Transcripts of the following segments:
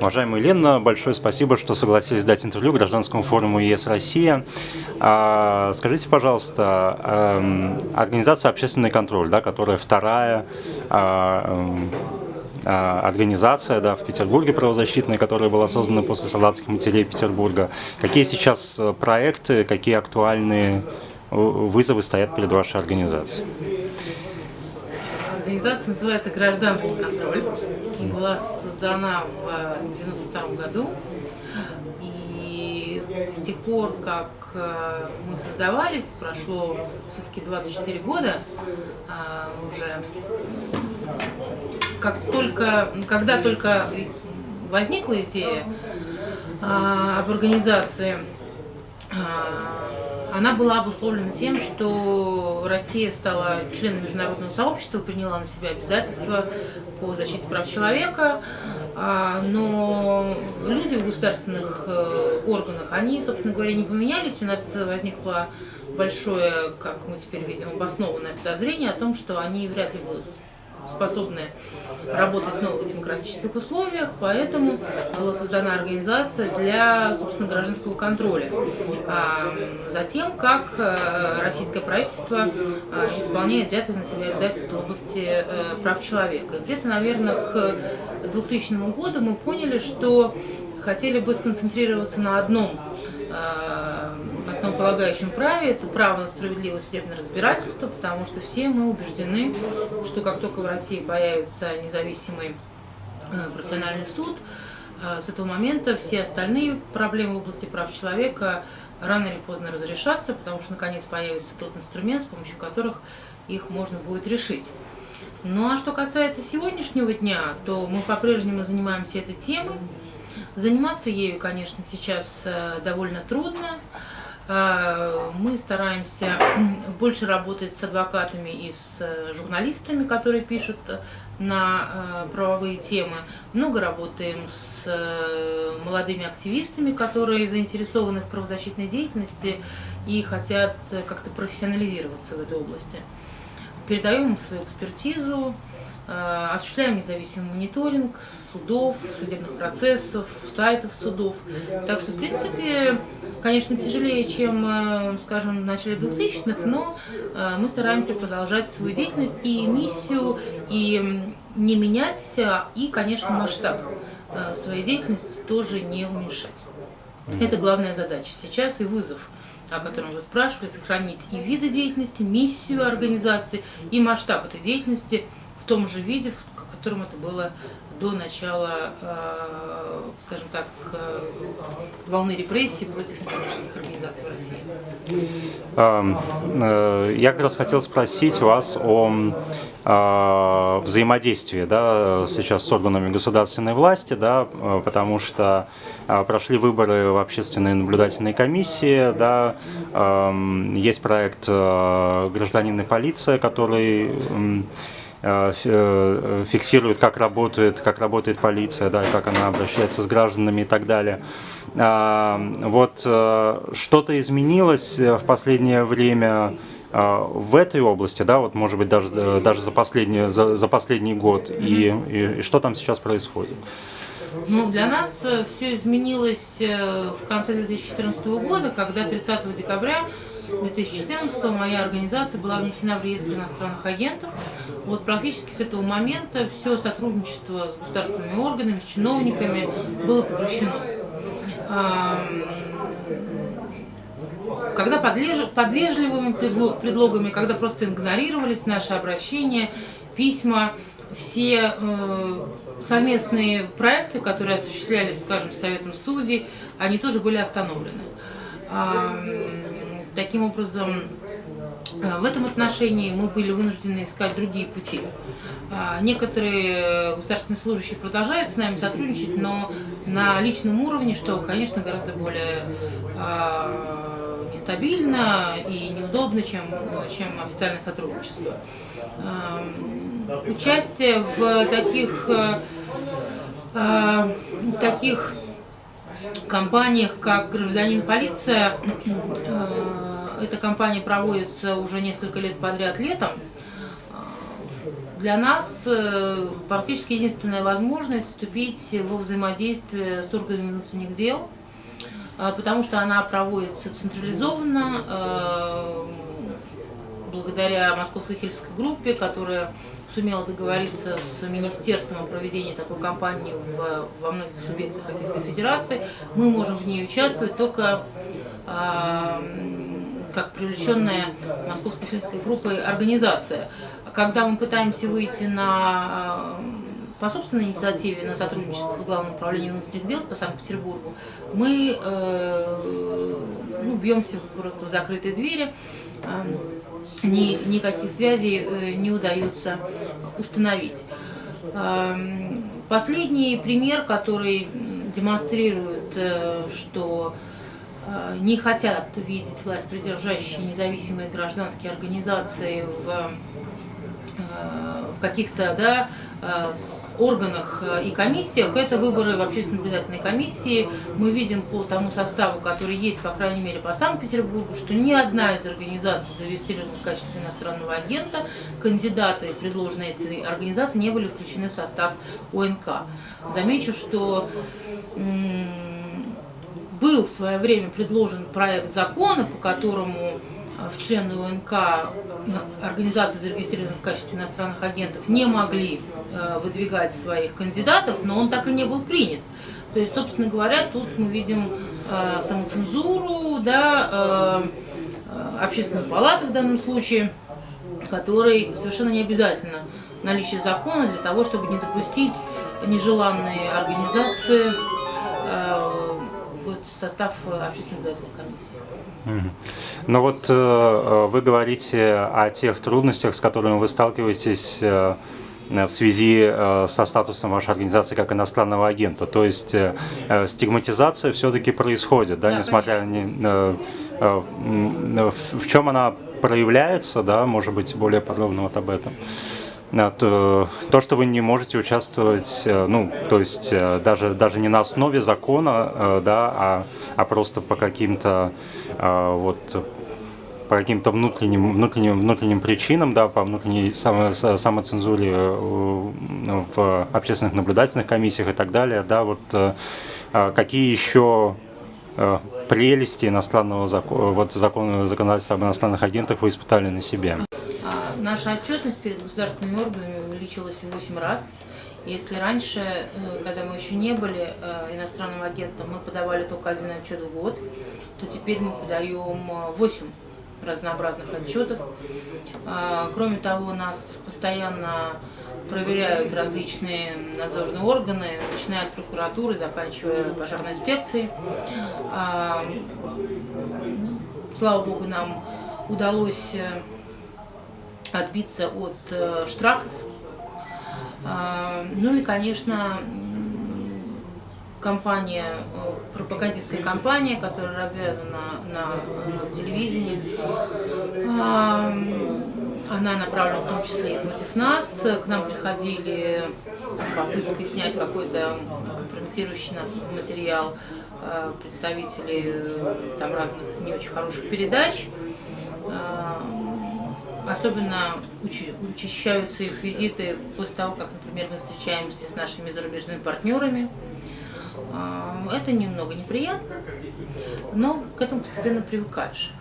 Уважаемая Елена, большое спасибо, что согласились дать интервью Гражданскому форуму ЕС Россия. А, скажите, пожалуйста, эм, организация «Общественный контроль», да, которая вторая а, эм, а, организация да, в Петербурге правозащитная, которая была создана после солдатских матерей Петербурга. Какие сейчас э, проекты, какие актуальные э, вызовы стоят перед вашей организацией? Организация называется «Гражданский контроль» и была создана в 1992 году. И с тех пор, как э, мы создавались, прошло все-таки 24 года а, уже, как только, когда только возникла идея а, об организации, а, она была обусловлена тем, что Россия стала членом международного сообщества, приняла на себя обязательства по защите прав человека, а, но люди в государственных э, органах, они, собственно говоря, не поменялись. У нас возникло большое, как мы теперь видим, обоснованное подозрение о том, что они вряд ли будут способны работать в новых демократических условиях, поэтому была создана организация для, собственно, гражданского контроля а, за тем, как э, российское правительство э, исполняет взятые на себя обязательства в области э, прав человека. Где-то, наверное, к 2000 году мы поняли, что хотели бы сконцентрироваться на одном основополагающем праве, это право на справедливое судебное разбирательство, потому что все мы убеждены, что как только в России появится независимый э, профессиональный суд, э, с этого момента все остальные проблемы в области прав человека рано или поздно разрешатся, потому что наконец появится тот инструмент, с помощью которых их можно будет решить. Ну а что касается сегодняшнего дня, то мы по-прежнему занимаемся этой темой. Заниматься ею, конечно, сейчас э, довольно трудно. Э, мы стараемся больше работать с адвокатами и с э, журналистами, которые пишут э, на правовые темы. Много работаем с молодыми активистами, которые заинтересованы в правозащитной деятельности и хотят как-то профессионализироваться в этой области. Передаем им свою экспертизу, Э, осуществляем независимый мониторинг судов, судебных процессов, сайтов судов. Так что, в принципе, конечно, тяжелее, чем, э, скажем, в начале 2000-х, но э, мы стараемся продолжать свою деятельность и миссию, и не менять, и, конечно, масштаб своей деятельности тоже не уменьшать. Это главная задача сейчас и вызов о котором вы спрашивали, сохранить и виды деятельности, миссию организации, и масштаб этой деятельности – в том же виде, в котором это было до начала, э, скажем так, э, волны репрессий против некоммерческих организаций в России. Э, я как раз хотел спросить вас о взаимодействии да, сейчас с органами государственной власти, да, потому что прошли выборы в общественные наблюдательные комиссии, да, есть проект «Гражданин и полиция», который фиксирует, как работает, как работает полиция, да, как она обращается с гражданами и так далее. А, вот э, что-то изменилось в последнее время в этой области, да, вот может быть даже, даже за, последний, за, за последний год, и, и, и что там сейчас происходит? Ну, для нас все изменилось в конце 2014 года, когда 30 декабря 2014 моя организация была внесена в реестр иностранных агентов. Вот практически с этого момента все сотрудничество с государственными органами, с чиновниками было прекращено. Когда под, вежливыми предлогами, когда просто игнорировались наши обращения, письма, все э, совместные проекты, которые осуществлялись, скажем, Советом судей, они тоже были остановлены. Таким образом, э, в этом отношении мы были вынуждены искать другие пути. А, некоторые государственные служащие продолжают с нами сотрудничать, но на личном уровне, что, конечно, гораздо более а, нестабильно и неудобно, чем, чем официальное сотрудничество. А, участие в таких, в таких компаниях, как «Гражданин полиция», эта кампания проводится уже несколько лет подряд летом. для нас э, практически единственная возможность вступить во взаимодействие с органами внутренних дел, э, потому что она проводится централизованно, э, благодаря Московской хельской группе, которая сумела договориться с министерством о проведении такой кампании в, во многих субъектах Российской Федерации. Мы можем в ней участвовать только как привлеченная Московской хельской группой организация. Когда мы пытаемся выйти на по собственной инициативе на сотрудничество с Главным управлением внутренних дел по Санкт-Петербургу, мы э, ну, бьемся просто в закрытые двери, э, ни, никаких связей э, не удается установить. Э, последний пример, который демонстрирует, э, что э, не хотят видеть власть придержащие независимые гражданские организации в Э, в каких-то да, э, органах э, и комиссиях, это выборы в общественной наблюдательной комиссии. Мы видим по тому составу, который есть, по крайней мере, по Санкт-Петербургу, что ни одна из организаций, зарегистрированных в качестве иностранного агента, кандидаты, предложенные этой организации, не были включены в состав ОНК. Замечу, что был в свое время предложен проект закона, по которому в члены УНК организации, зарегистрированные в качестве иностранных агентов, не могли э, выдвигать своих кандидатов, но он так и не был принят. То есть, собственно говоря, тут мы видим э, самоцензуру, да, э, общественную палату в данном случае, которой совершенно не обязательно наличие закона для того, чтобы не допустить нежеланные организации состав общественной наблюдательной комиссии. Ну вот э, э, вы говорите о тех трудностях, с которыми вы сталкиваетесь э, в связи со статусом вашей организации как иностранного агента. То есть стигматизация все-таки происходит, да, да несмотря на... В чем она проявляется, да, может быть, более подробно вот об этом? То, то, что вы не можете участвовать, ну, то есть даже, даже не на основе закона, да, а, а просто по каким-то вот по каким-то внутренним, внутренним, внутренним причинам, да, по внутренней само, самоцензуре э, в общественных наблюдательных комиссиях и так далее, да, вот э, а какие еще э, прелести иностранного закона, вот закона, законодательства об иностранных агентах вы испытали на себе? Наша отчетность перед государственными органами увеличилась в 8 раз. Если раньше, когда мы еще не были иностранным агентом, мы подавали только один отчет в год, то теперь мы подаем 8 разнообразных отчетов. Кроме того, нас постоянно проверяют различные надзорные органы, начиная от прокуратуры, заканчивая пожарной инспекцией. Слава богу, нам удалось э, отбиться от э, штрафов. А, ну и, конечно, компания, э, пропагандистская компания, которая развязана на э, телевидении. Она направлена в том числе и против нас. К нам приходили попытки снять какой-то компрометирующий нас материал представители там разных не очень хороших передач. Особенно учащаются их визиты после того, как, например, мы встречаемся с нашими зарубежными партнерами. А, это немного неприятно, но к этому постепенно привыкаешь.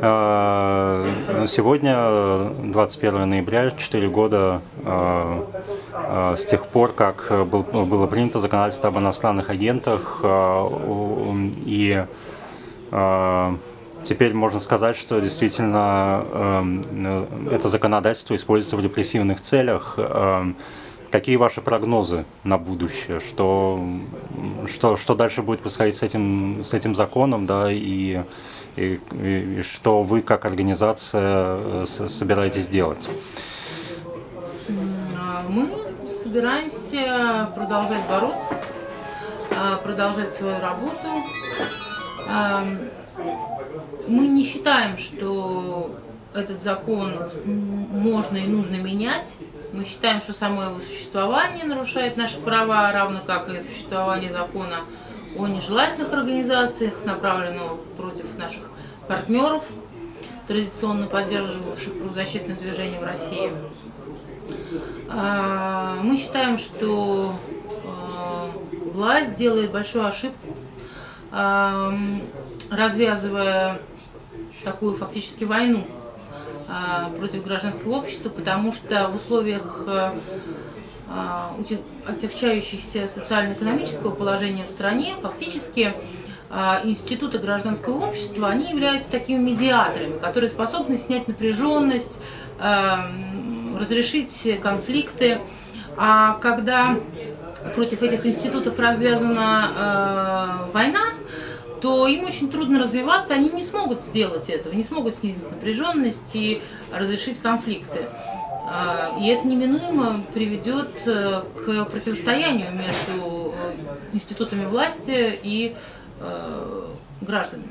А, ну, сегодня, 21 ноября, 4 года а, с тех пор, как было принято законодательство об иностранных агентах, и теперь можно сказать, что действительно это законодательство используется в репрессивных целях. Какие ваши прогнозы на будущее? Что, что, что дальше будет происходить с этим, с этим законом, да, и, и, и что вы как организация э, собираетесь делать? А мы собираемся продолжать бороться, а, продолжать свою работу. Мы не считаем, что этот закон можно и нужно менять. Мы считаем, что само его существование нарушает наши права, равно как и существование закона о нежелательных организациях, направленного против наших партнеров, традиционно поддерживавших правозащитное движение в России. А, мы считаем, что а, власть делает большую ошибку, а, развязывая такую фактически войну против гражданского общества, потому что в условиях отягчающихся социально-экономического положения в стране фактически институты гражданского общества, они являются такими медиаторами, которые способны снять напряженность, разрешить конфликты. А когда против этих институтов развязана война, то им очень трудно развиваться, они не смогут сделать этого, не смогут снизить напряженность и разрешить конфликты. Э, и это неминуемо приведет э, к противостоянию между э, институтами власти и э, гражданами.